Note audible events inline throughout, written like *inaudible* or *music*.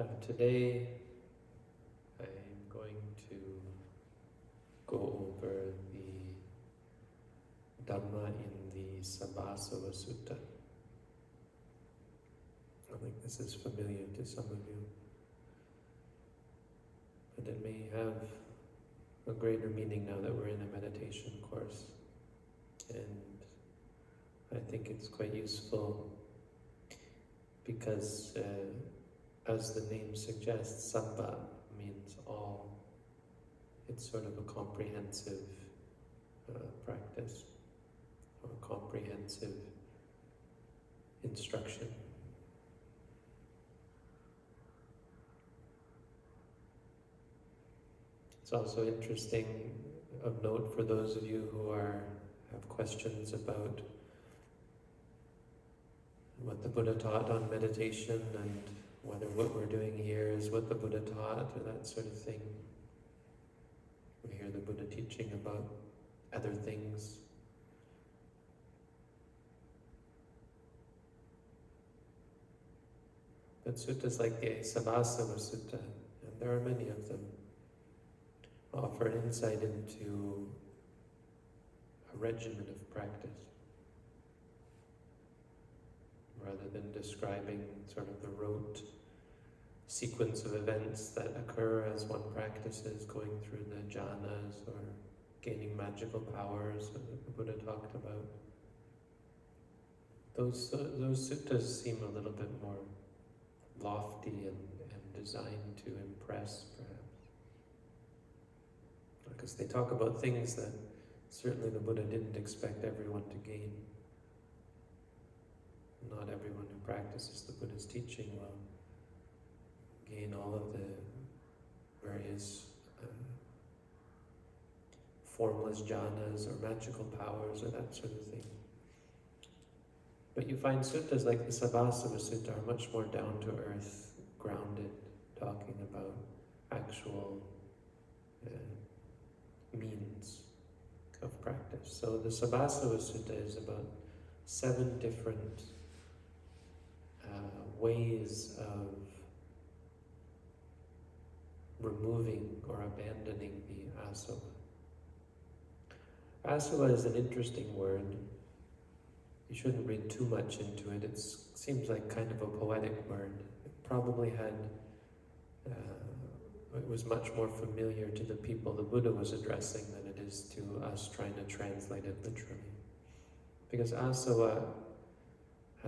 Uh, today, I'm going to go over the Dhamma in the Sabbasava Sutta. I think this is familiar to some of you, but it may have a greater meaning now that we're in a meditation course. And I think it's quite useful because uh, as the name suggests, Sabba means all. It's sort of a comprehensive uh, practice or comprehensive instruction. It's also interesting of note for those of you who are have questions about what the Buddha taught on meditation and whether what we're doing here is what the Buddha taught or that sort of thing. We hear the Buddha teaching about other things. But suttas like the Sabbasava Sutta, and there are many of them, offer insight into a regimen of practice rather than describing sort of the rote sequence of events that occur as one practices going through the jhanas or gaining magical powers that the Buddha talked about. Those, uh, those suttas seem a little bit more lofty and, and designed to impress, perhaps. Because they talk about things that certainly the Buddha didn't expect everyone to gain not everyone who practices the Buddha's teaching will gain all of the various uh, formless jhanas or magical powers or that sort of thing. But you find suttas like the Sabbasava Sutta are much more down to earth, grounded, talking about actual uh, means of practice. So the Sabbasava Sutta is about seven different ways of removing or abandoning the asava. Asava is an interesting word. You shouldn't read too much into it. It seems like kind of a poetic word. It probably had, uh, it was much more familiar to the people the Buddha was addressing than it is to us trying to translate it literally. Because asava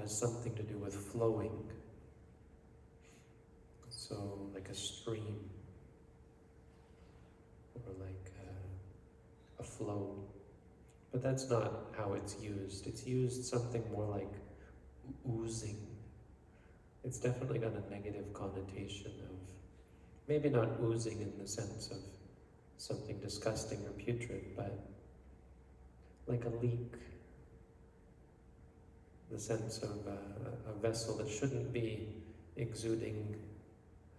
has something to do with flowing. So, like a stream, or like a, a flow. But that's not how it's used. It's used something more like oozing. It's definitely got a negative connotation of, maybe not oozing in the sense of something disgusting or putrid, but like a leak the sense of uh, a vessel that shouldn't be exuding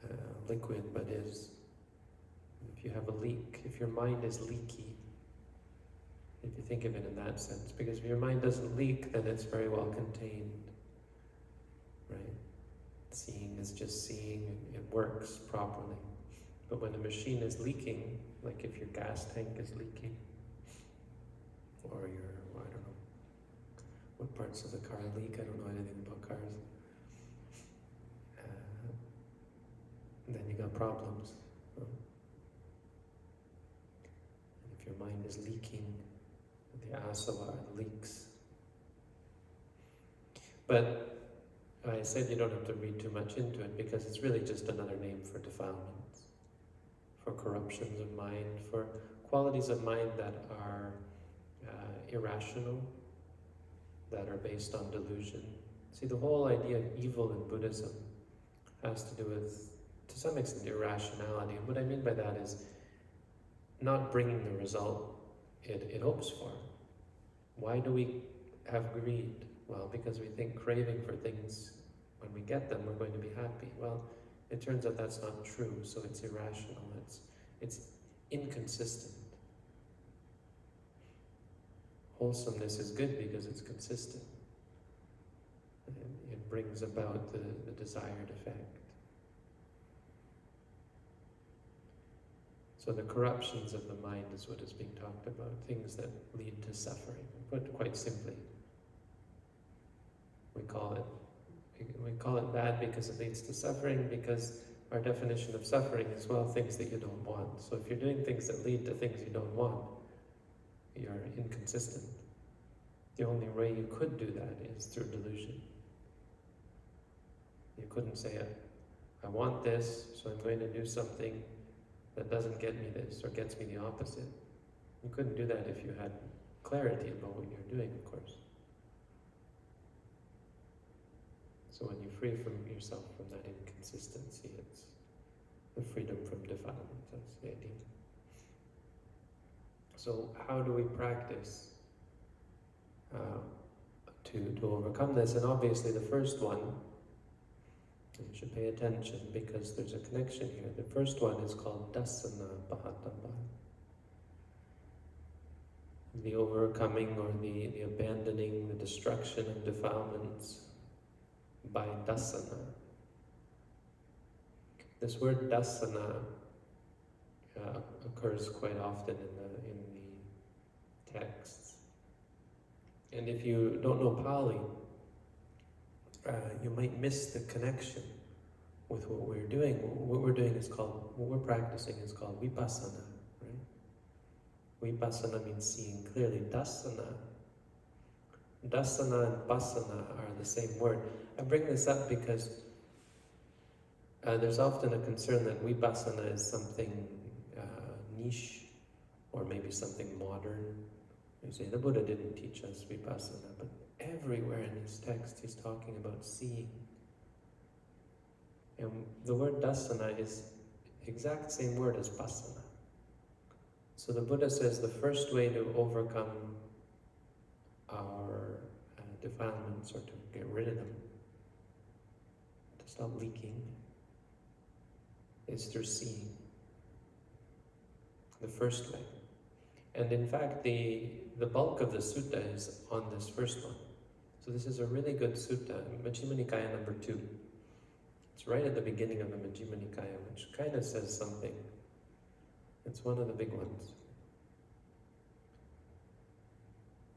uh, liquid, but is, if you have a leak, if your mind is leaky, if you think of it in that sense, because if your mind doesn't leak, then it's very well contained, right? Seeing is just seeing, it works properly. But when a machine is leaking, like if your gas tank is leaking, or your what parts of the car leak. I don't know anything about cars. Uh, then you got problems. And if your mind is leaking, the asava leaks. But I said you don't have to read too much into it because it's really just another name for defilements, for corruptions of mind, for qualities of mind that are uh, irrational, that are based on delusion. See, the whole idea of evil in Buddhism has to do with, to some extent, irrationality. And what I mean by that is not bringing the result it, it hopes for. Why do we have greed? Well, because we think craving for things, when we get them, we're going to be happy. Well, it turns out that's not true, so it's irrational. It's, it's inconsistent wholesomeness is good because it's consistent. It brings about the, the desired effect. So the corruptions of the mind is what is being talked about, things that lead to suffering, but quite simply. We call it we call it bad because it leads to suffering because our definition of suffering is well things that you don't want. So if you're doing things that lead to things you don't want, you're inconsistent. The only way you could do that is through delusion. You couldn't say, I want this, so I'm going to do something that doesn't get me this or gets me the opposite. You couldn't do that if you had clarity about what you're doing, of course. So when you free from yourself from that inconsistency, it's the freedom from defilement, that's the idea. So how do we practice uh, to, to overcome this? And obviously the first one, you should pay attention because there's a connection here. The first one is called Dassana Pahatabba. The overcoming or the, the abandoning, the destruction of defilements by dassana. This word dassana uh, occurs quite often in the, in texts. And if you don't know Pali, uh, you might miss the connection with what we're doing. What we're doing is called, what we're practicing is called vipassana, right? Vipassana means seeing clearly. Dassana, dassana and passana are the same word. I bring this up because uh, there's often a concern that vipassana is something uh, niche or maybe something modern. You say the Buddha didn't teach us vipassana, but everywhere in his text he's talking about seeing. And the word dassana is exact same word as passana. So the Buddha says the first way to overcome our uh, defilements or to get rid of them to stop leaking is through seeing. The first way. And in fact, the, the bulk of the sutta is on this first one. So this is a really good sutta, Majjhima Nikaya number two. It's right at the beginning of the Majjhima Nikaya, which kind of says something. It's one of the big ones.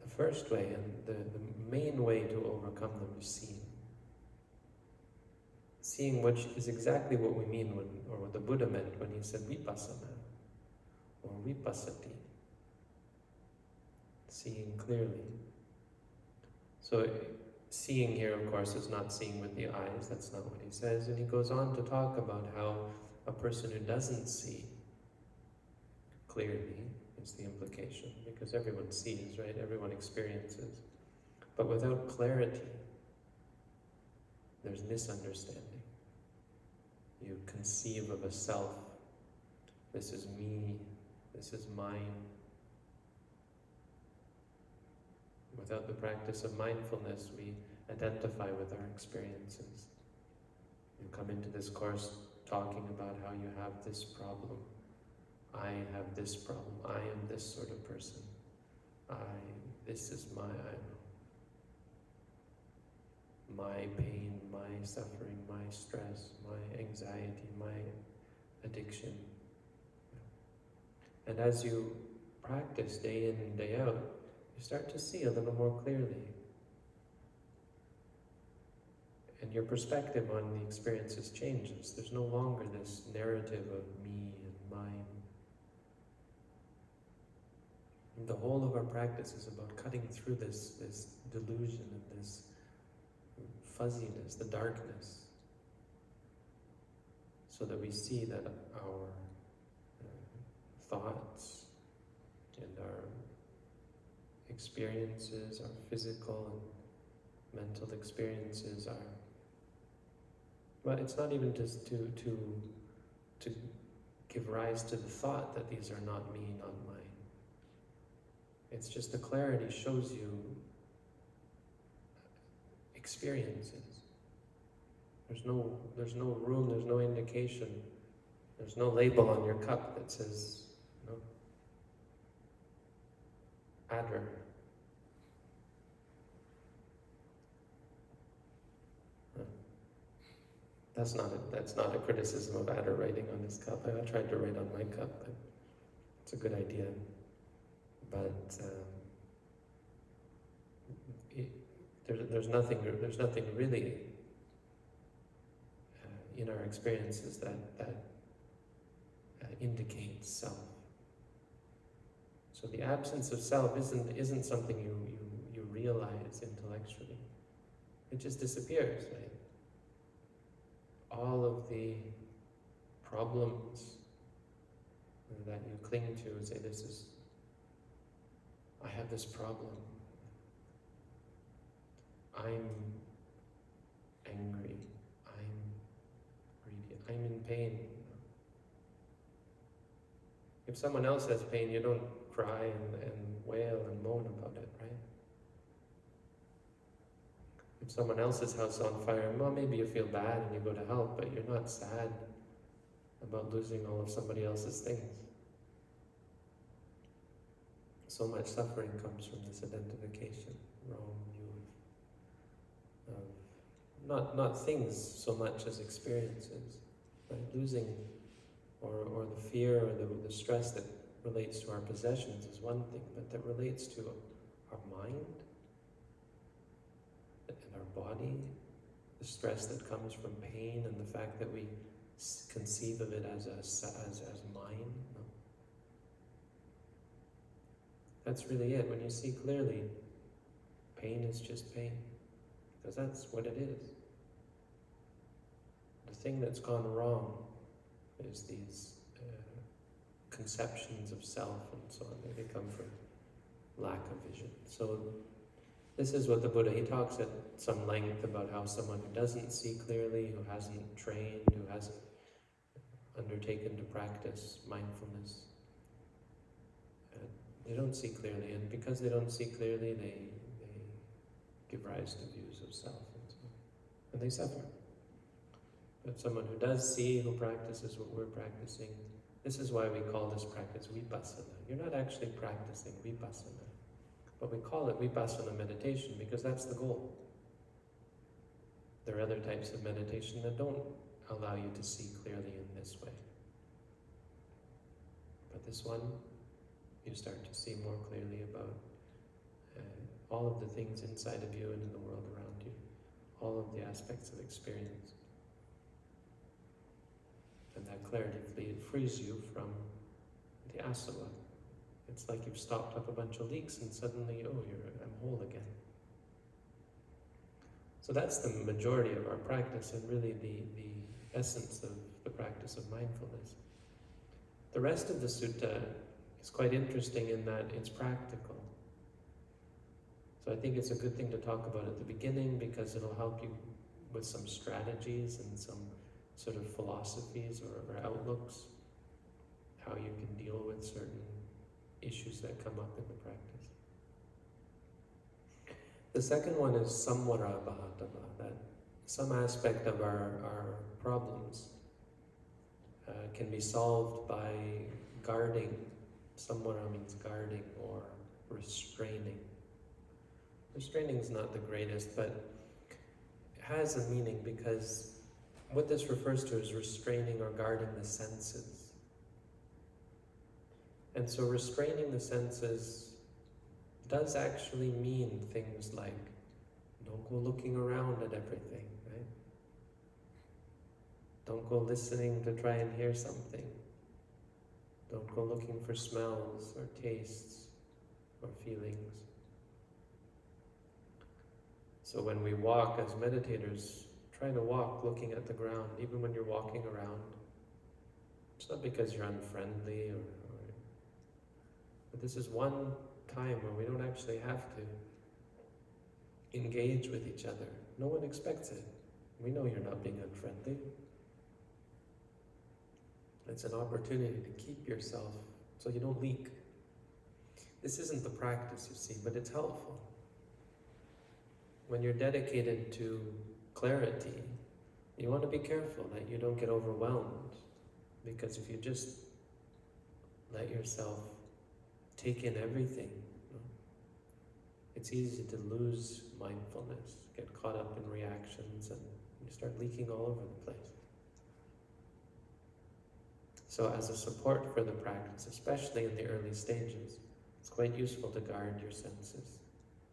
The first way, and the, the main way to overcome them is seeing seeing which is exactly what we mean when, or what the Buddha meant when he said vipassana or vipassati, seeing clearly. So seeing here, of course, is not seeing with the eyes, that's not what he says, and he goes on to talk about how a person who doesn't see clearly is the implication, because everyone sees, right? Everyone experiences. But without clarity, there's misunderstanding. You conceive of a self. This is me. This is mine. Without the practice of mindfulness, we identify with our experiences. You come into this course talking about how you have this problem. I have this problem. I am this sort of person. I, this is my, I, my pain, my suffering, my stress, my anxiety, my addiction. And as you practice day in and day out, you start to see a little more clearly. And your perspective on the experiences changes. There's no longer this narrative of me and mine. And the whole of our practice is about cutting through this, this delusion and this fuzziness, the darkness, so that we see that our uh, thoughts and our experiences, our physical and mental experiences are, well, it's not even just to, to, to give rise to the thought that these are not me, not mine. It's just the clarity shows you experiences. There's no, there's no room, there's no indication, there's no label on your cup that says, you know, adder. That's not a, that's not a criticism of Adder writing on his cup. I tried to write on my cup, but it's a good idea, but um, it, there's there's nothing there's nothing really uh, in our experiences that that uh, indicates self. So the absence of self isn't isn't something you you you realize intellectually. It just disappears, right? All of the problems that you cling to and say, this is, I have this problem. I'm angry. I'm greedy. I'm in pain. If someone else has pain, you don't cry and, and wail and moan about it, right? Someone else's house on fire, well, maybe you feel bad and you go to help, but you're not sad about losing all of somebody else's things. So much suffering comes from this identification, wrong of, of not, not things so much as experiences, right? Losing or, or the fear or the, the stress that relates to our possessions is one thing, but that relates to our mind and our body, the stress that comes from pain and the fact that we conceive of it as, a, as, as mine. No? That's really it. When you see clearly, pain is just pain, because that's what it is. The thing that's gone wrong is these uh, conceptions of self and so on. They come from lack of vision. So this is what the Buddha, he talks at some length about how someone who doesn't see clearly, who hasn't trained, who hasn't undertaken to practice mindfulness, uh, they don't see clearly, and because they don't see clearly, they, they give rise to views of self and so and they suffer. But someone who does see, who practices what we're practicing, this is why we call this practice vipassana. You're not actually practicing vipassana. But we call it vipassana meditation because that's the goal. There are other types of meditation that don't allow you to see clearly in this way. But this one, you start to see more clearly about uh, all of the things inside of you and in the world around you, all of the aspects of experience. And that clarity frees you from the asava, it's like you've stopped up a bunch of leaks and suddenly, oh, you're, I'm whole again. So that's the majority of our practice and really the, the essence of the practice of mindfulness. The rest of the sutta is quite interesting in that it's practical. So I think it's a good thing to talk about at the beginning because it'll help you with some strategies and some sort of philosophies or, or outlooks, how you can deal with certain issues that come up in the practice. The second one is samvara pahatabba, that some aspect of our, our problems uh, can be solved by guarding. Samvara means guarding or restraining. Restraining is not the greatest, but it has a meaning because what this refers to is restraining or guarding the senses. And so restraining the senses does actually mean things like don't go looking around at everything, right? Don't go listening to try and hear something. Don't go looking for smells or tastes or feelings. So when we walk as meditators, try to walk looking at the ground, even when you're walking around. It's not because you're unfriendly or but this is one time where we don't actually have to engage with each other. No one expects it. We know you're not being unfriendly. It's an opportunity to keep yourself so you don't leak. This isn't the practice, you see, but it's helpful. When you're dedicated to clarity, you want to be careful that you don't get overwhelmed. Because if you just let yourself take in everything. It's easy to lose mindfulness, get caught up in reactions, and you start leaking all over the place. So as a support for the practice, especially in the early stages, it's quite useful to guard your senses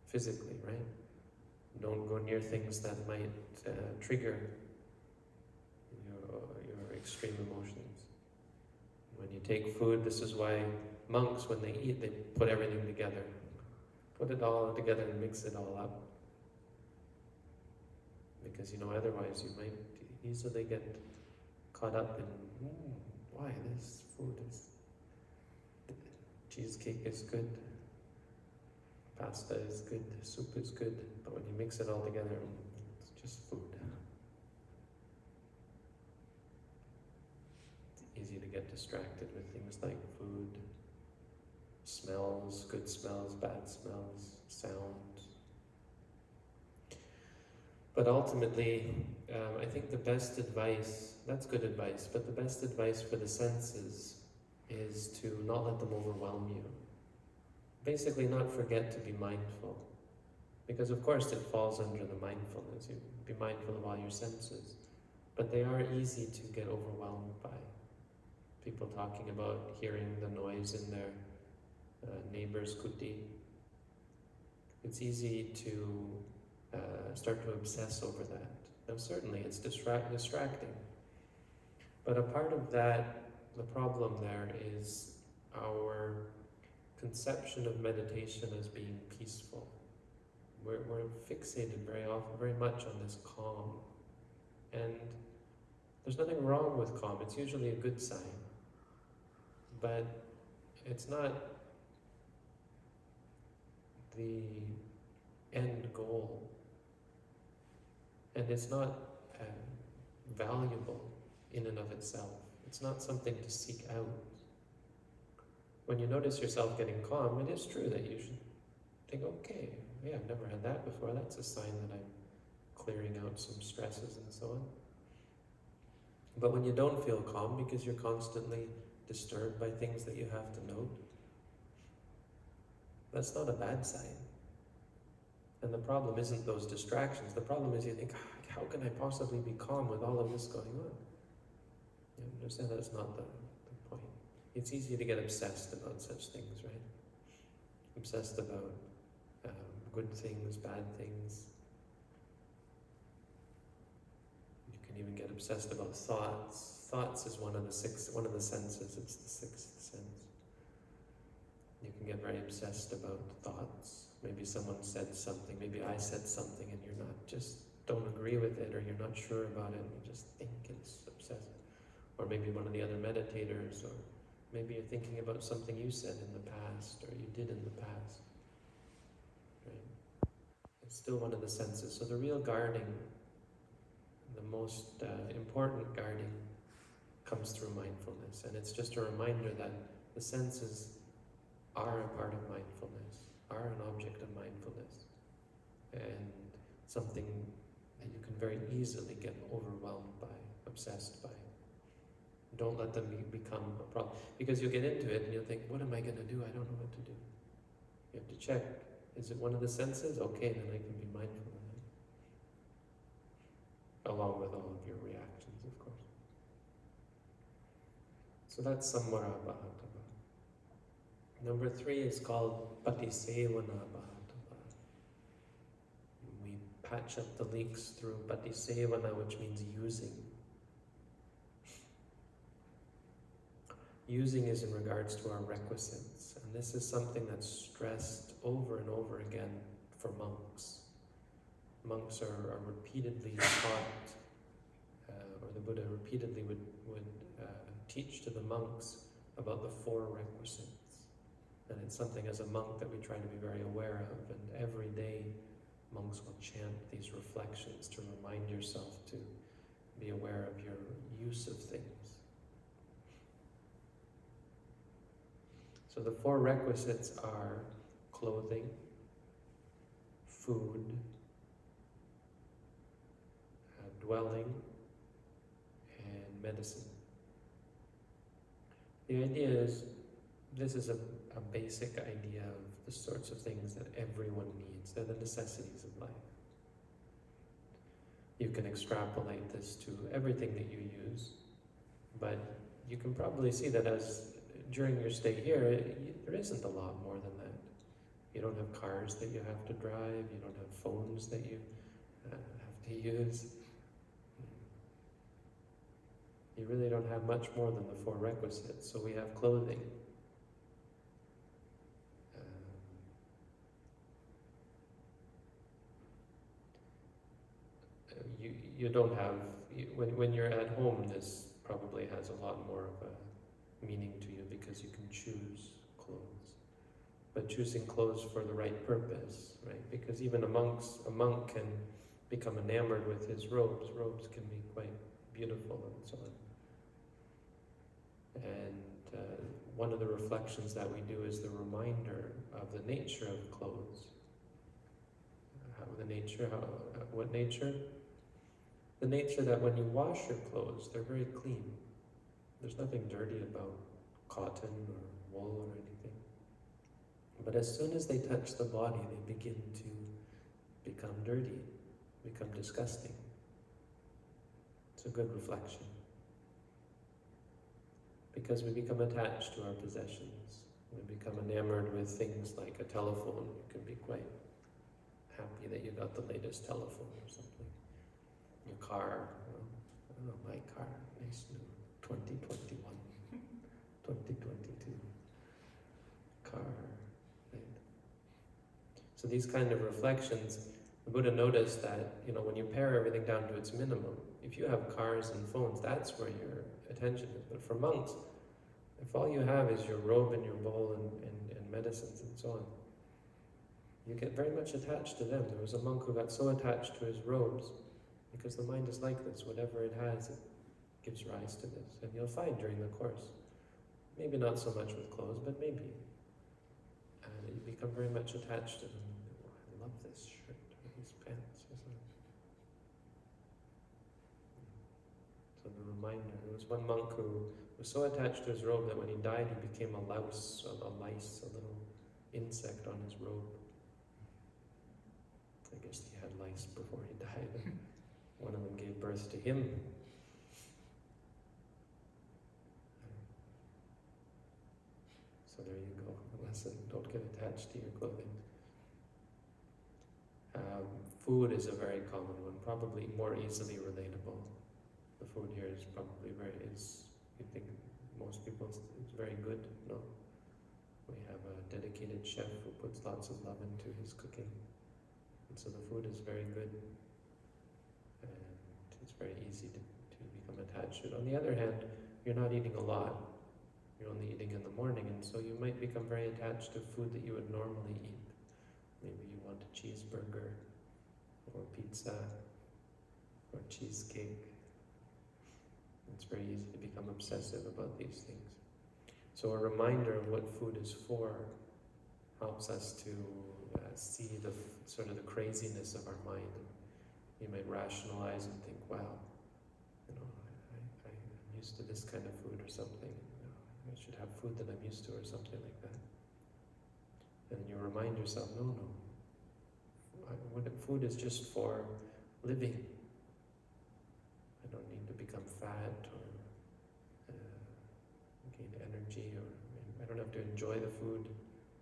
physically, right? Don't go near things that might uh, trigger your, your extreme emotions. When you take food, this is why monks, when they eat, they put everything together. Put it all together and mix it all up. Because, you know, otherwise you might easily get caught up in, mm, why this food is, cheesecake is good, pasta is good, soup is good, but when you mix it all together, it's just food. It's easy to get distracted with things like food, smells, good smells, bad smells, sounds. But ultimately, um, I think the best advice, that's good advice, but the best advice for the senses is to not let them overwhelm you. Basically, not forget to be mindful. Because, of course, it falls under the mindfulness. You be mindful of all your senses. But they are easy to get overwhelmed by. People talking about hearing the noise in their uh, neighbor's kuti. It's easy to uh, start to obsess over that. Now, certainly, it's distract distracting. But a part of that, the problem there is our conception of meditation as being peaceful. We're, we're fixated very often, very much on this calm. And there's nothing wrong with calm, it's usually a good sign. But it's not the end goal. And it's not uh, valuable in and of itself. It's not something to seek out. When you notice yourself getting calm, it is true that you should think, okay, yeah, I've never had that before. That's a sign that I'm clearing out some stresses and so on. But when you don't feel calm because you're constantly disturbed by things that you have to note, that's not a bad sign. And the problem isn't those distractions. The problem is you think, how can I possibly be calm with all of this going on? You understand that's not the, the point. It's easy to get obsessed about such things, right? Obsessed about um, good things, bad things. You can even get obsessed about thoughts. Thoughts is one of the six, one of the senses. It's the sixth sense. You can get very obsessed about thoughts. Maybe someone said something, maybe I said something and you're not just don't agree with it or you're not sure about it and you just think it's obsessive. Or maybe one of the other meditators or maybe you're thinking about something you said in the past or you did in the past. Right? It's still one of the senses. So the real guarding, the most uh, important guarding comes through mindfulness. And it's just a reminder that the senses are a part of mindfulness, are an object of mindfulness, and something that you can very easily get overwhelmed by, obsessed by. Don't let them be, become a problem. Because you'll get into it and you'll think, what am I going to do? I don't know what to do. You have to check. Is it one of the senses? Okay, then I can be mindful of it. Along with all of your reactions, of course. So that's samvara pahatabba. Number three is called Patisevana Pahatabba. We patch up the leaks through Patisevana, which means using. Using is in regards to our requisites, and this is something that's stressed over and over again for monks. Monks are, are repeatedly taught, uh, or the Buddha repeatedly would, would uh, teach to the monks about the four requisites. And it's something as a monk that we try to be very aware of. And every day, monks will chant these reflections to remind yourself to be aware of your use of things. So the four requisites are clothing, food, uh, dwelling, and medicine. The idea is, this is a a basic idea of the sorts of things that everyone needs. They're the necessities of life. You can extrapolate this to everything that you use, but you can probably see that as during your stay here, y there isn't a lot more than that. You don't have cars that you have to drive. You don't have phones that you uh, have to use. You really don't have much more than the four requisites. So we have clothing. Um, uh, you don't have when when you're at home. This probably has a lot more of a meaning to you because you can choose clothes, but choosing clothes for the right purpose, right? Because even a monk's a monk can become enamored with his robes. Robes can be quite beautiful and so on. And uh, one of the reflections that we do is the reminder of the nature of clothes. How the nature, how, what nature? The nature that when you wash your clothes, they're very clean. There's nothing dirty about cotton or wool or anything. But as soon as they touch the body, they begin to become dirty, become disgusting. It's a good reflection because we become attached to our possessions. We become enamored with things like a telephone. You can be quite happy that you got the latest telephone or something. Your car, I don't know, my car, nice new 2021, 2022 car. Right? So these kind of reflections, the Buddha noticed that, you know, when you pare everything down to its minimum, if you have cars and phones, that's where your attention is. But for monks, if all you have is your robe and your bowl and, and, and medicines and so on, you get very much attached to them. There was a monk who got so attached to his robes because the mind is like this. Whatever it has, it gives rise to this. And you'll find during the course, maybe not so much with clothes, but maybe. And you become very much attached to them. Oh, I love this shirt or these pants or something. So the reminder, there was one monk who was so attached to his robe that when he died he became a louse, a, a lice, a little insect on his robe. I guess he had lice before he *laughs* died. To him. So there you go. A lesson. Don't get attached to your clothing. Um, food is a very common one, probably more easily relatable. The food here is probably very is you think most people it's very good. No, we have a dedicated chef who puts lots of love into his cooking, and so the food is very good, it's very easy to, to become attached to it. On the other hand, you're not eating a lot. You're only eating in the morning, and so you might become very attached to food that you would normally eat. Maybe you want a cheeseburger, or pizza, or cheesecake. It's very easy to become obsessive about these things. So a reminder of what food is for helps us to uh, see the sort of the craziness of our mind. You might rationalize and think, "Wow, you know, I, I'm used to this kind of food or something. You know, I should have food that I'm used to or something like that." And you remind yourself, "No, no. Food is just for living I don't need to become fat or uh, gain energy or I don't have to enjoy the food.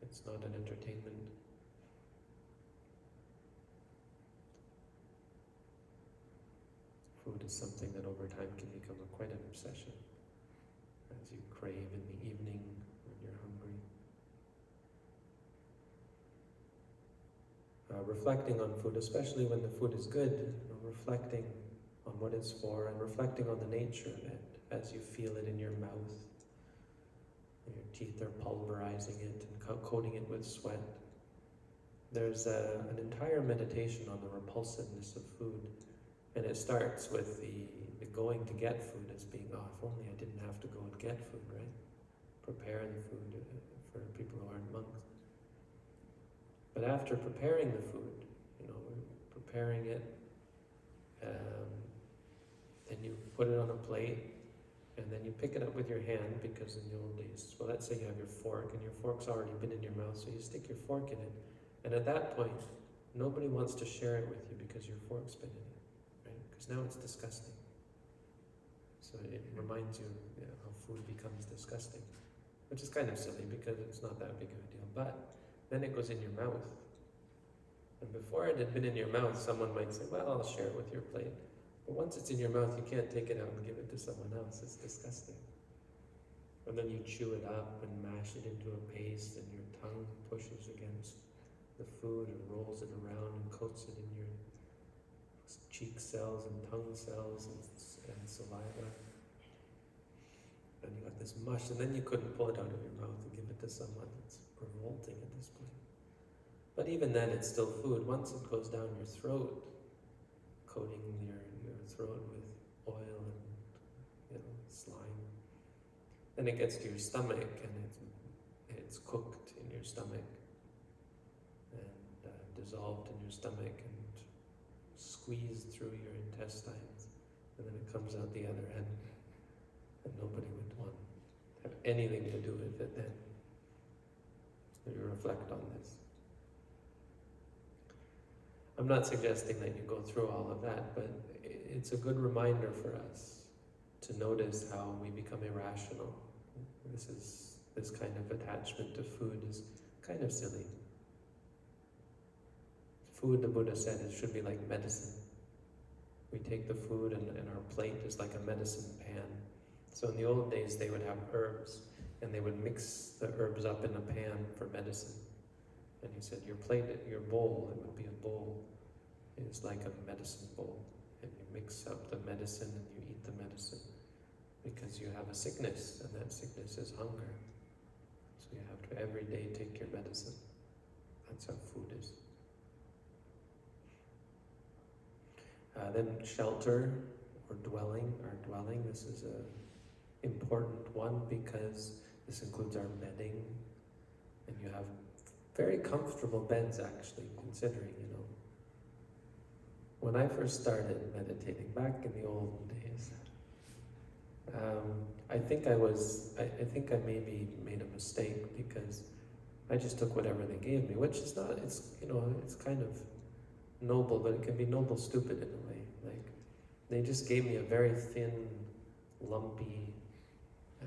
It's not an entertainment. Food is something that over time can become a, quite an obsession as you crave in the evening when you're hungry. Uh, reflecting on food, especially when the food is good, you know, reflecting on what it's for and reflecting on the nature of it as you feel it in your mouth. Your teeth are pulverizing it and coating it with sweat. There's a, an entire meditation on the repulsiveness of food, and it starts with the, the going to get food as being, oh, if only I didn't have to go and get food, right? Prepare the food uh, for people who aren't monks. But after preparing the food, you know, preparing it, um, then you put it on a plate, and then you pick it up with your hand because in the old days, well, let's say you have your fork and your fork's already been in your mouth, so you stick your fork in it, and at that point, nobody wants to share it with you because your fork's been in it? Because now it's disgusting. So it reminds you, you know, how food becomes disgusting, which is kind of silly because it's not that big of a deal. But then it goes in your mouth. And before it had been in your mouth, someone might say, Well, I'll share it with your plate. But once it's in your mouth, you can't take it out and give it to someone else. It's disgusting. And then you chew it up and mash it into a paste, and your tongue pushes against the food and rolls it around and coats it in your cheek cells and tongue cells and, and saliva. And you got this mush, and then you couldn't pull it out of your mouth and give it to someone. It's revolting at this point. But even then, it's still food. Once it goes down your throat, coating your, your throat with oil and you know, slime, then it gets to your stomach and it's, it's cooked in your stomach and uh, dissolved in your stomach squeezed through your intestines, and then it comes out the other end, and nobody would want to have anything to do with it then. So you reflect on this. I'm not suggesting that you go through all of that, but it's a good reminder for us to notice how we become irrational. This is this kind of attachment to food is kind of silly. Food, the Buddha said, it should be like medicine. We take the food and, and our plate is like a medicine pan. So in the old days, they would have herbs and they would mix the herbs up in a pan for medicine. And he said, your plate, your bowl, it would be a bowl, is like a medicine bowl. And you mix up the medicine and you eat the medicine because you have a sickness and that sickness is hunger. So you have to every day take your medicine. That's how food is. Uh, then shelter or dwelling, our dwelling, this is a important one because this includes our bedding and you have very comfortable beds actually, considering, you know. When I first started meditating back in the old days, um, I think I was, I, I think I maybe made a mistake because I just took whatever they gave me, which is not, it's, you know, it's kind of noble, but it can be noble stupid in a way. Like, they just gave me a very thin, lumpy uh,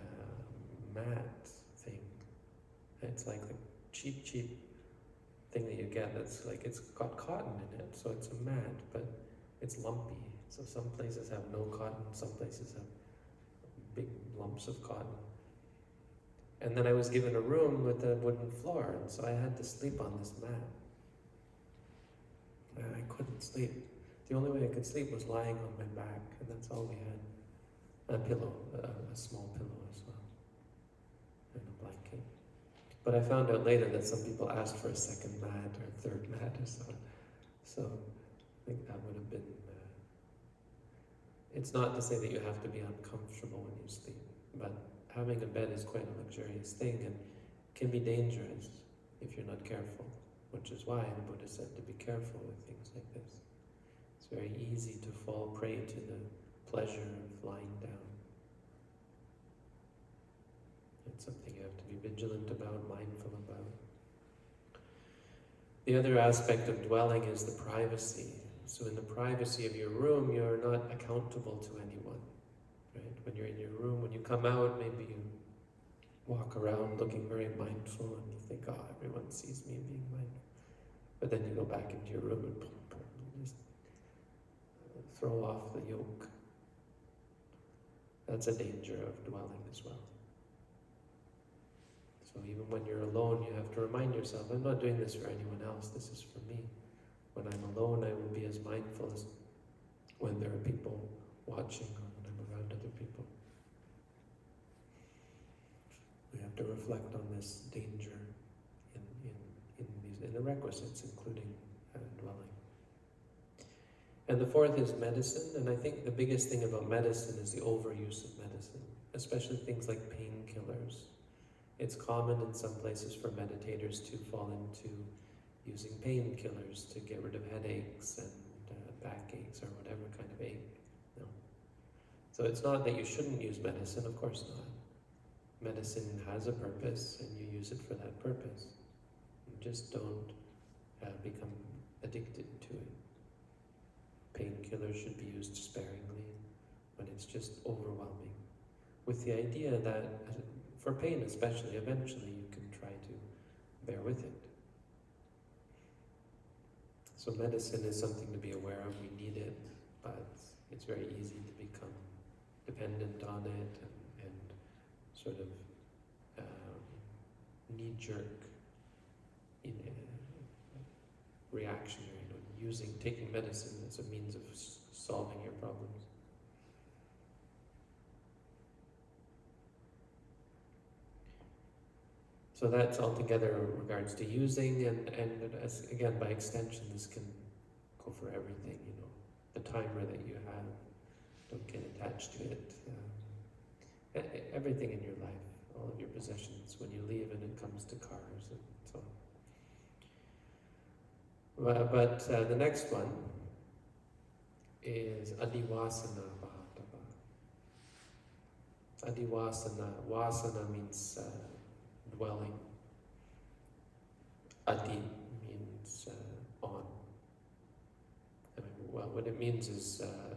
mat thing. It's like the cheap, cheap thing that you get that's like, it's got cotton in it, so it's a mat, but it's lumpy. So some places have no cotton, some places have big lumps of cotton. And then I was given a room with a wooden floor, and so I had to sleep on this mat. And I couldn't sleep. The only way I could sleep was lying on my back, and that's all we had. A pillow, a, a small pillow as well, and a blanket. But I found out later that some people asked for a second mat or a third mat or so. So I think that would have been. Uh, it's not to say that you have to be uncomfortable when you sleep, but having a bed is quite a luxurious thing and can be dangerous if you're not careful which is why the Buddha said to be careful with things like this. It's very easy to fall prey to the pleasure of lying down. It's something you have to be vigilant about, mindful about. The other aspect of dwelling is the privacy. So in the privacy of your room, you're not accountable to anyone. Right? When you're in your room, when you come out, maybe you walk around looking very mindful and you think, oh, everyone sees me being mindful. But then you go back into your room and just throw off the yoke. That's a danger of dwelling as well. So even when you're alone, you have to remind yourself, I'm not doing this for anyone else, this is for me. When I'm alone, I will be as mindful as when there are people watching or when I'm around other people. We have to reflect on this danger in the requisites, including uh, dwelling. And the fourth is medicine, and I think the biggest thing about medicine is the overuse of medicine, especially things like painkillers. It's common in some places for meditators to fall into using painkillers to get rid of headaches and uh, backaches or whatever kind of ache. No. So it's not that you shouldn't use medicine, of course not. Medicine has a purpose and you use it for that purpose. Just don't uh, become addicted to it. Painkillers should be used sparingly. when it's just overwhelming, with the idea that uh, for pain especially, eventually you can try to bear with it. So medicine is something to be aware of, we need it, but it's very easy to become dependent on it and, and sort of um, knee-jerk in, uh, reactionary, you know, using, taking medicine as a means of solving your problems. So that's altogether in regards to using and, and as, again, by extension, this can go for everything, you know. The timer that you have, don't get attached to it. E- everything in your life, all of your possessions, when you leave and it comes to cars and so on. But, but uh, the next one is Adivasana Pahatabba. Adivasana, wasana means uh, dwelling. Adi means uh, on. I mean, well, what it means is uh,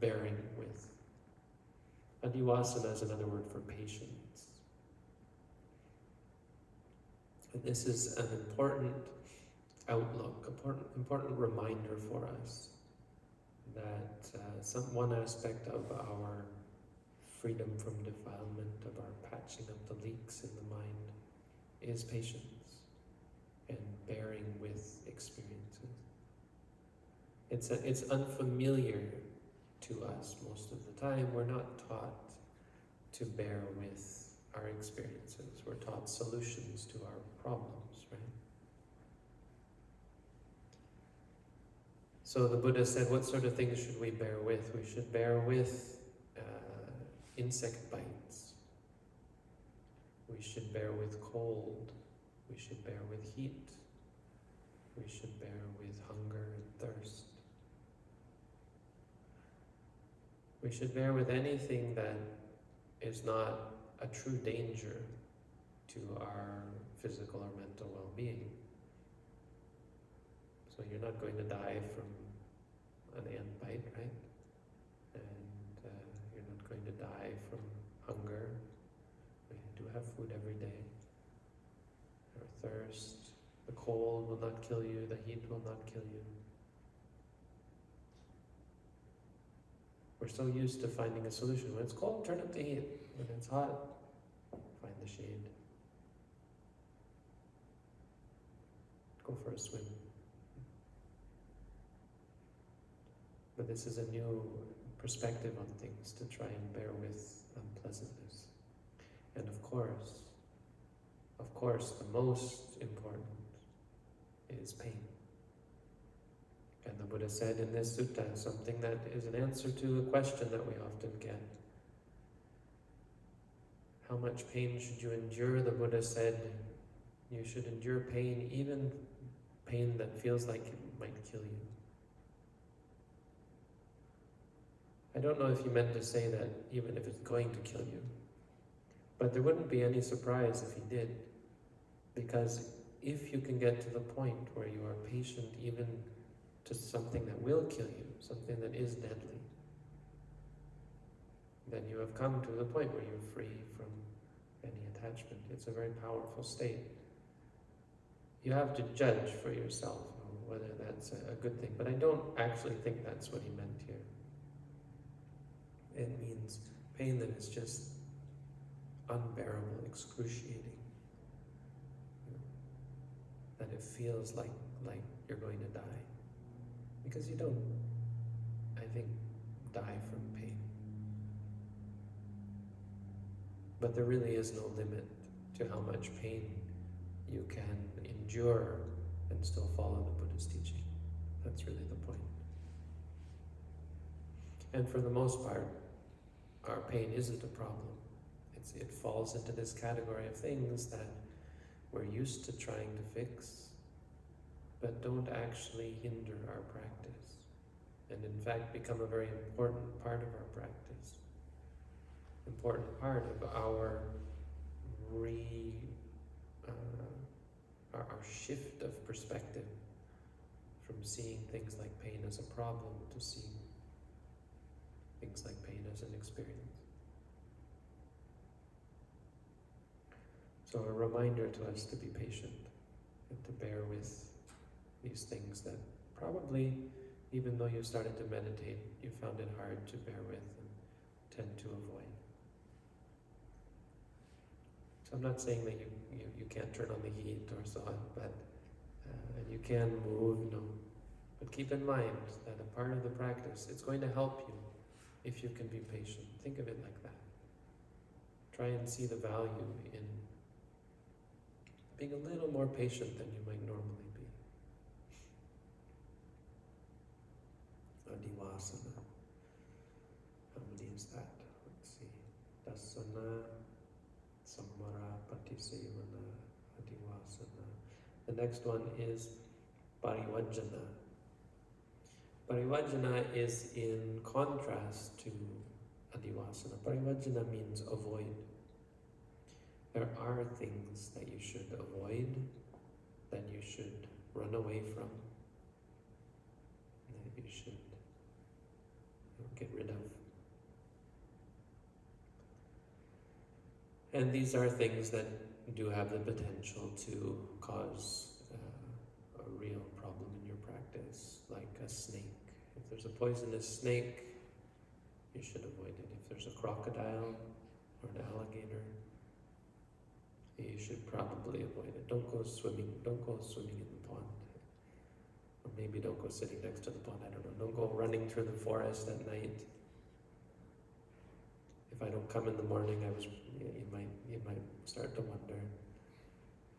bearing with. Adivasana is another word for patience. And this is an important outlook, important, important reminder for us that uh, some one aspect of our freedom from defilement, of our patching up the leaks in the mind, is patience and bearing with experiences. It's, a, it's unfamiliar to us most of the time. We're not taught to bear with our experiences. We're taught solutions to our problems, right? So the Buddha said, what sort of things should we bear with? We should bear with uh, insect bites. We should bear with cold. We should bear with heat. We should bear with hunger and thirst. We should bear with anything that is not a true danger to our physical or mental well-being. So you're not going to die from an ant bite, right? And uh, you're not going to die from hunger. We do have food every day. Or thirst. The cold will not kill you, the heat will not kill you. We're so used to finding a solution. When it's cold, turn up the heat. When it's hot, find the shade. Go for a swim. But this is a new perspective on things to try and bear with unpleasantness. And of course, of course, the most important is pain. And the Buddha said in this sutta something that is an answer to a question that we often get. How much pain should you endure? The Buddha said you should endure pain, even pain that feels like it might kill you. I don't know if he meant to say that even if it's going to kill you. But there wouldn't be any surprise if he did. Because if you can get to the point where you are patient even to something that will kill you, something that is deadly, then you have come to the point where you're free from any attachment. It's a very powerful state. You have to judge for yourself whether that's a good thing, but I don't actually think that's what he meant here. It means pain that is just unbearable, excruciating. That it feels like like you're going to die. Because you don't, I think, die from pain. But there really is no limit to how much pain you can endure and still follow the Buddha's teaching. That's really the point. And for the most part, our pain isn't a problem. It's, it falls into this category of things that we're used to trying to fix, but don't actually hinder our practice, and in fact become a very important part of our practice, important part of our re, uh, our, our shift of perspective from seeing things like pain as a problem to seeing things like pain as an experience. So a reminder to us to be patient and to bear with these things that probably, even though you started to meditate, you found it hard to bear with and tend to avoid. So I'm not saying that you, you, you can't turn on the heat or so on, but uh, and you can move, you know, but keep in mind that a part of the practice, it's going to help you if you can be patient. Think of it like that. Try and see the value in being a little more patient than you might normally be. Adivasana. How many is that? Let's see. Dassana, Samvara, Patisevana, Adivasana. The next one is Parivajana. Parivajana is in contrast to Adivasana. Parivajana means avoid. There are things that you should avoid, that you should run away from, that you should get rid of. And these are things that do have the potential to cause uh, a real problem in your practice, like a snake. If there's a poisonous snake, you should avoid it. If there's a crocodile or an alligator, you should probably avoid it. Don't go swimming. Don't go swimming in the pond. Or maybe don't go sitting next to the pond. I don't know. Don't go running through the forest at night. If I don't come in the morning, I was. You, might. You might start to wonder.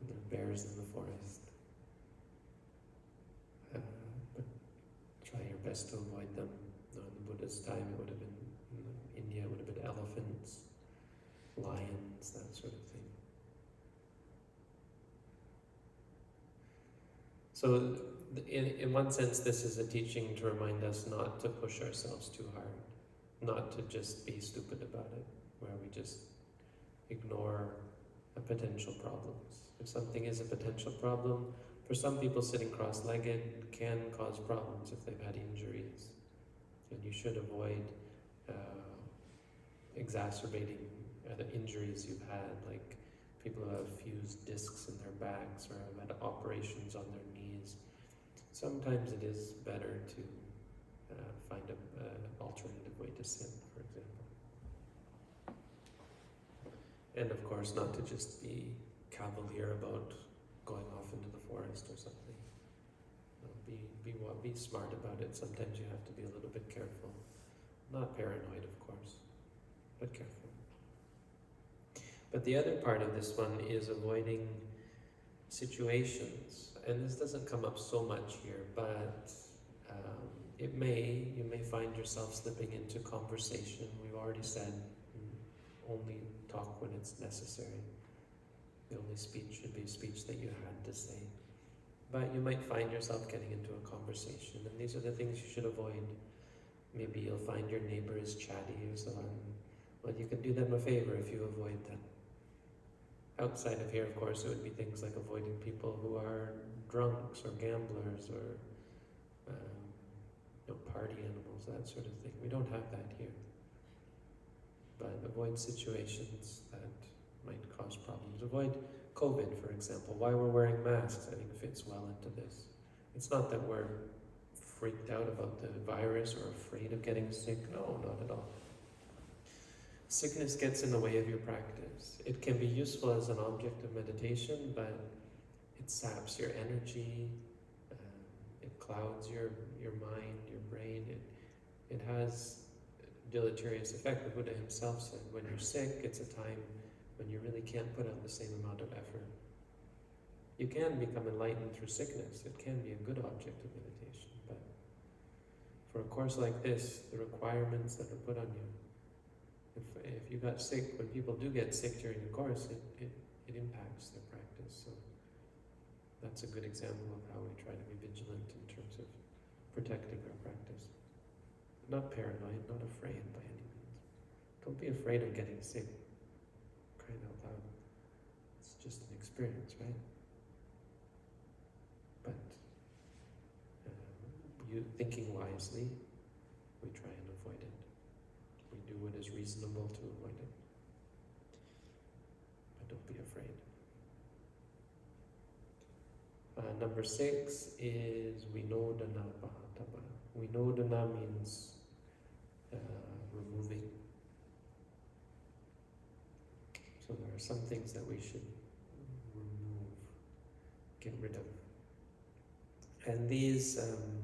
There are bears in the forest. Uh, but try your best to avoid them. No, in the Buddha's time, it would have been in India. Would have been elephants, lions, that sort of thing. So, in, in one sense, this is a teaching to remind us not to push ourselves too hard, not to just be stupid about it, where we just ignore potential problems. If something is a potential problem, for some people sitting cross-legged can cause problems if they've had injuries. And you should avoid uh, exacerbating uh, the injuries you've had, like people who have fused discs in their backs or have had operations on their knees. Sometimes it is better to uh, find an alternative way to sit, for example. And of course, not to just be cavalier about going off into the forest or something. No, be, be, be smart about it. Sometimes you have to be a little bit careful. Not paranoid, of course, but careful. But the other part of this one is avoiding situations. And this doesn't come up so much here, but um, it may, you may find yourself slipping into conversation. We've already said mm, only talk when it's necessary. The only speech should be speech that you had to say. But you might find yourself getting into a conversation, and these are the things you should avoid. Maybe you'll find your neighbor is chatty or so on. Well, you can do them a favor if you avoid that. Outside of here, of course, it would be things like avoiding people who are drunks or gamblers or um, you know, party animals, that sort of thing. We don't have that here. But avoid situations that might cause problems. Avoid COVID, for example. Why we're wearing masks, I think fits well into this. It's not that we're freaked out about the virus or afraid of getting sick. No, not at all. Sickness gets in the way of your practice. It can be useful as an object of meditation, but it saps your energy, um, it clouds your, your mind, your brain. It, it has deleterious effect. The Buddha himself said, when you're sick, it's a time when you really can't put out the same amount of effort. You can become enlightened through sickness. It can be a good object of meditation, but for a course like this, the requirements that are put on you, if, if you got sick, when people do get sick during the course, it, it, it impacts their practice. So that's a good example of how we try to be vigilant in terms of protecting our practice. Not paranoid, not afraid by any means. Don't be afraid of getting sick. Crying out loud. It's just an experience, right? But um, you thinking wisely, we try and avoid it. We do what is reasonable to avoid it. But don't be afraid. Uh, number six is Vinodana Pahatabba. Vinodana means uh, removing. So there are some things that we should get rid of. And these um,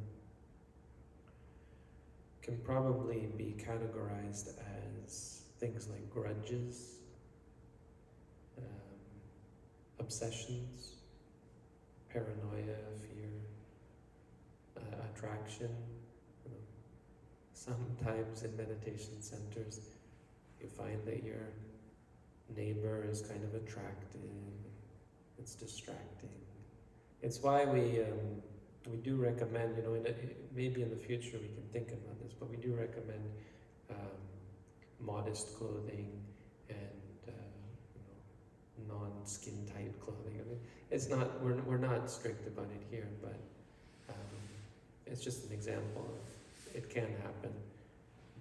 can probably be categorized as things like grudges, um, obsessions, paranoia, fear, uh, attraction. You know. Sometimes in meditation centers, you find that your neighbor is kind of attractive, it's distracting. It's why we um, we do recommend, you know, in a, maybe in the future we can think about this, but we do recommend um, modest clothing and uh, you know, non-skin tight clothing. I mean, it's not we're we're not strict about it here, but um, it's just an example of it can happen.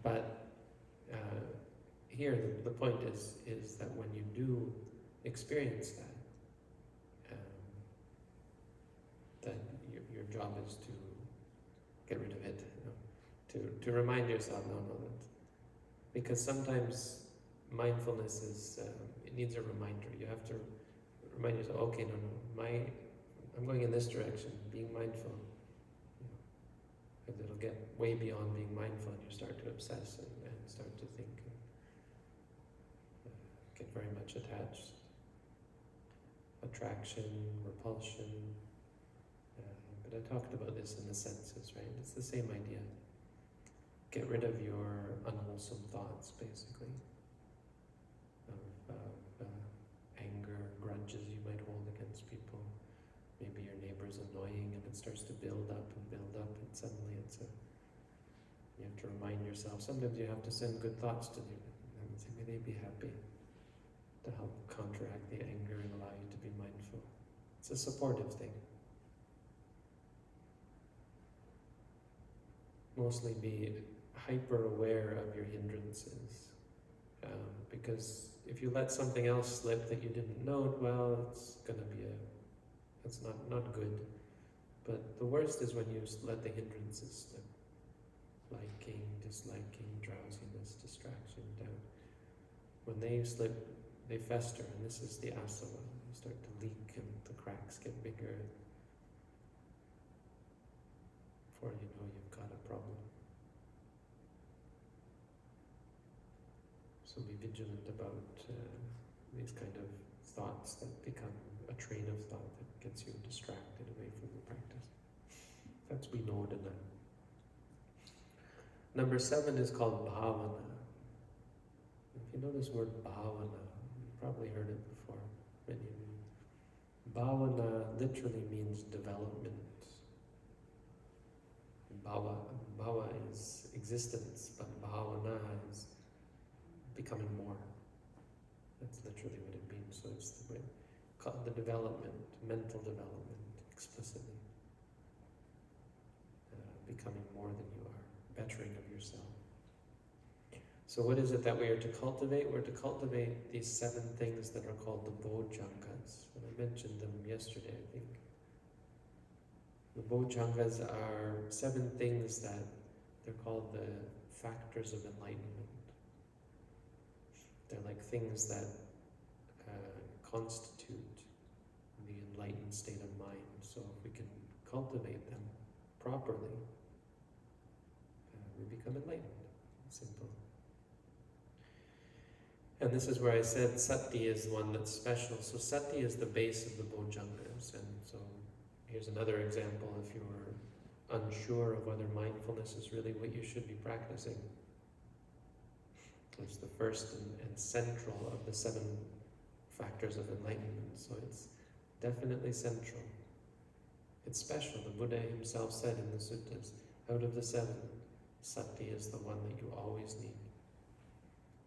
But uh, here the, the point is is that when you do experience that, um, that your, your job is to get rid of it, you know, to, to remind yourself, no, no, that, because sometimes mindfulness is, um, it needs a reminder. You have to remind yourself, okay, no, no, my, I'm going in this direction, being mindful. You know, it'll get way beyond being mindful and you start to obsess and, and start to think and uh, get very much attached. Attraction, repulsion, I talked about this in the senses, right? It's the same idea. Get rid of your unwholesome thoughts, basically, of, of uh, anger, grudges you might hold against people. Maybe your neighbor's annoying and it starts to build up and build up, and suddenly it's a. You have to remind yourself. Sometimes you have to send good thoughts to them and say, may they be happy, to help counteract the anger and allow you to be mindful. It's a supportive thing. Mostly be hyper aware of your hindrances. Um, because if you let something else slip that you didn't note, well, it's going to be a, it's not, not good. But the worst is when you let the hindrances slip. Liking, disliking, drowsiness, distraction, doubt. When they slip, they fester, and this is the asava. You start to leak and the cracks get bigger. Before you know you've got a problem. So be vigilant about uh, these kind of thoughts that become a train of thought that gets you distracted away from the practice. That's vinodana. Number seven is called bhavana. If you know this word bhavana, you've probably heard it before, many of you. Bhavana literally means development. Bhava, bhava is existence, but bhavana is becoming more. That's literally what it means. So it's the, the development, mental development, explicitly. Uh, becoming more than you are, bettering of yourself. So what is it that we are to cultivate? We're to cultivate these seven things that are called the bojjhangas. And I mentioned them yesterday, I think. The bojjhangas are seven things that they're called the factors of enlightenment. They're like things that uh, constitute the enlightened state of mind. So if we can cultivate them properly, uh, we become enlightened. Simple. And this is where I said sati is one that's special. So sati is the base of the bojjhangas, and so Here's another example if you're unsure of whether mindfulness is really what you should be practicing. It's the first and, and central of the seven factors of enlightenment, so it's definitely central. It's special. The Buddha himself said in the suttas, out of the seven, sati is the one that you always need.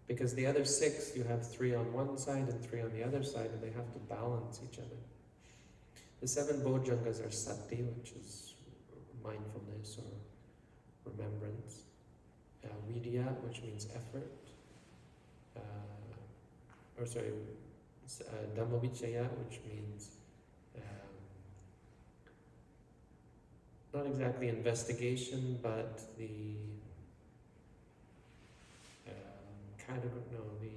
Because the other six, you have three on one side and three on the other side, and they have to balance each other. The seven bojjhangas are sati, which is mindfulness or remembrance. uh, viriya, which means effort, or sorry, uh, Dhammavichaya, which means um, not exactly investigation, but the um, category, no, the,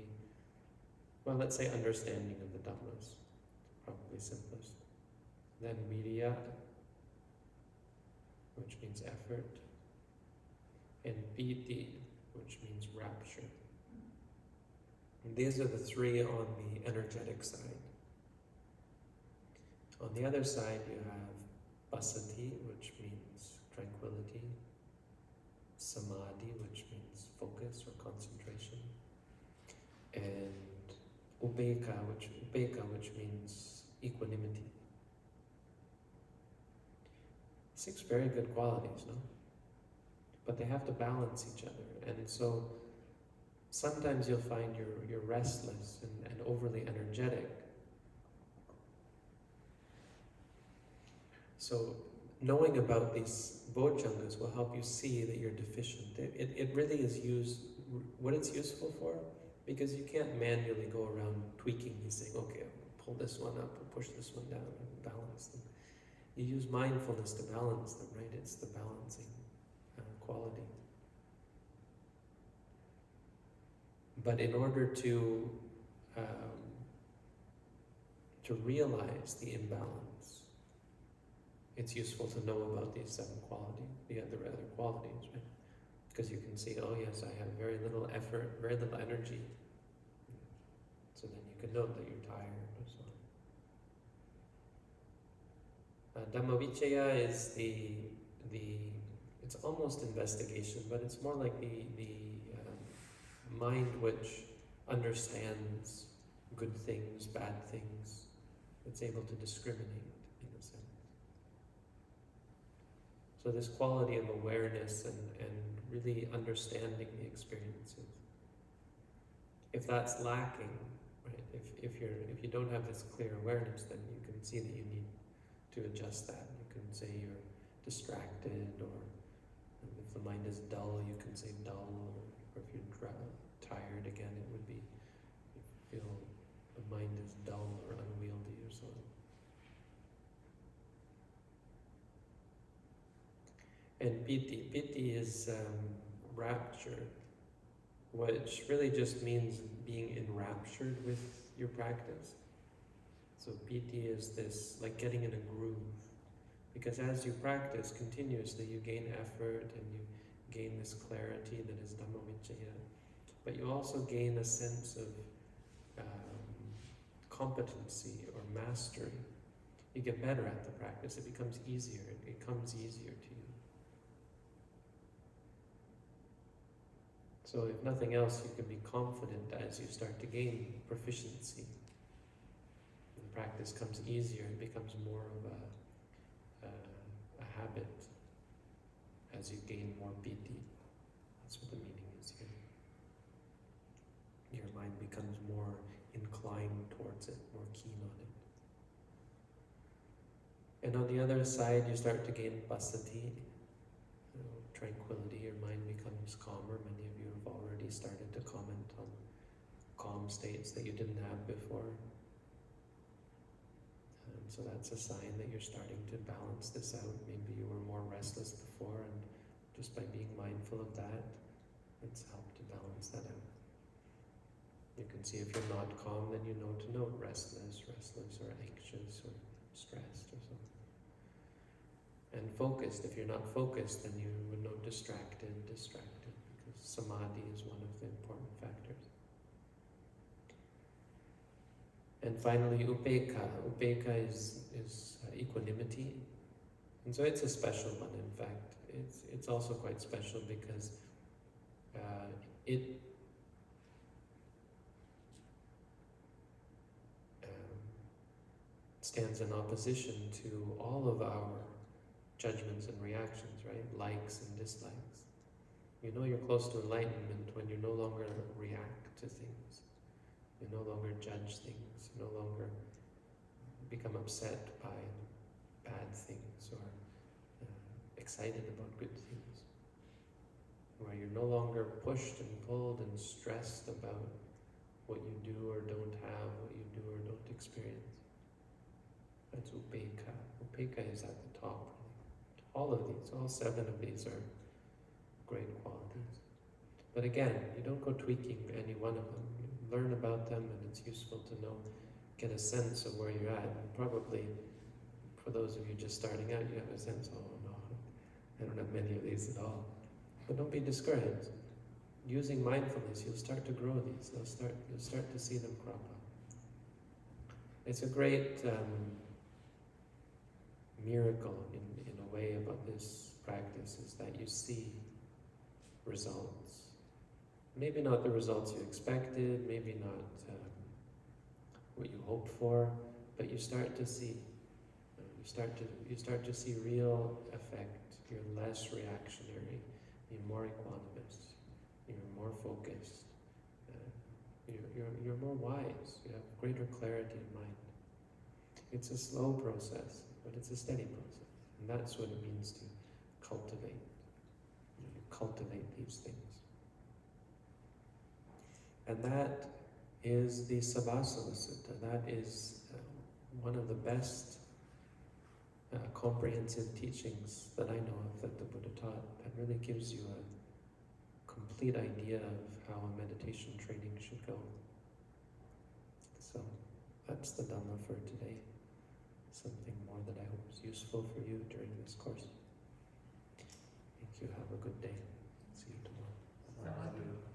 well, let's say understanding of the Dhammas, probably simplest. Then viriya, which means effort, and piti, which means rapture. And these are the three on the energetic side. On the other side, you have passaddhi, which means tranquility, samadhi, which means focus or concentration, and upekkha, which upekkha, which means equanimity. Six very good qualities, no? But they have to balance each other, and so sometimes you'll find you're you're restless and, and overly energetic. So knowing about these bojjhangas will help you see that you're deficient. It, it, it really is used, what it's useful for, because you can't manually go around tweaking these things. Okay, pull this one up and push this one down and balance them. You use mindfulness to balance them, right? It's the balancing uh, quality. But in order to um, to realize the imbalance, it's useful to know about these seven qualities, the other other qualities, right? Because you can see, oh yes, I have very little effort, very little energy. So then you can note that you're tired or so on. Uh, is the the it's almost investigation, but it's more like the the mind which understands good things, bad things. It's able to discriminate in a sense. So this quality of awareness and, and really understanding the experiences. If that's lacking, right, if, if you're if you don't have this clear awareness, then you can see that you need to adjust that. You can say you're distracted or if the mind is dull, you can say dull or, or if you're dra- tired again, it would be you feel the mind is dull or unwieldy or so. And piti, piti is um, rapture, which really just means being enraptured with your practice. So piti is this like getting in a groove, because as you practice continuously, you gain effort and you gain this clarity that is Dhammavichaya, but you also gain a sense of um, competency or mastery. You get better at the practice. It becomes easier. It, comes easier to you. So if nothing else, you can be confident as you start to gain proficiency. The practice comes easier. It becomes more of a, a, a habit as you gain more piti. That's what the meaning is here. Your mind becomes more inclined towards it, more keen on it. And on the other side, you start to gain passaddhi, you know, tranquility. Your mind becomes calmer. Many of you have already started to comment on calm states that you didn't have before. And so that's a sign that you're starting to balance this out. Maybe you were more restless before, and just by being mindful of that, it's helped to balance that out. You can see if you're not calm, then you know to note restless, restless, or anxious, or stressed, or something. And focused, if you're not focused, then you would know distracted, distracted, because samadhi is one of the important factors. And finally, upekkha. Upekkha is, is uh, equanimity. And so it's a special one, in fact. It's, it's also quite special because uh, it stands in opposition to all of our judgments and reactions, right? Likes and dislikes. You know you're close to enlightenment when you no longer react to things. You no longer judge things. You no longer become upset by bad things or uh, excited about good things. where you're no longer pushed and pulled and stressed about what you do or don't have, what you do or don't experience. That's upekkha. Upekkha is at the top. All of these, all seven of these are great qualities. But again, you don't go tweaking any one of them. You learn about them and it's useful to know, get a sense of where you're at. Probably for those of you just starting out, you have a sense, oh no, I don't have many of these at all. But don't be discouraged. Using mindfulness, you'll start to grow these. They'll start, you'll start to see them crop up. It's a great um, miracle in, in a way about this practice is that you see results. Maybe not the results you expected, maybe not um, what you hoped for, but you start to see. uh, You start to you start to see real effect. You're less reactionary. You're more equanimous. You're more focused. Uh, you're, you're, you're more wise. You have greater clarity of mind. It's a slow process, but it's a steady process. And that's what it means to cultivate. You, know, cultivate these things. And that is the Sabbasava Sutta. That is uh, one of the best uh, comprehensive teachings that I know of that the Buddha taught. That really gives you a complete idea of how a meditation training should go. So that's the Dhamma for today something more that I hope is useful for you during this course. Thank you. Have a good day. See you tomorrow.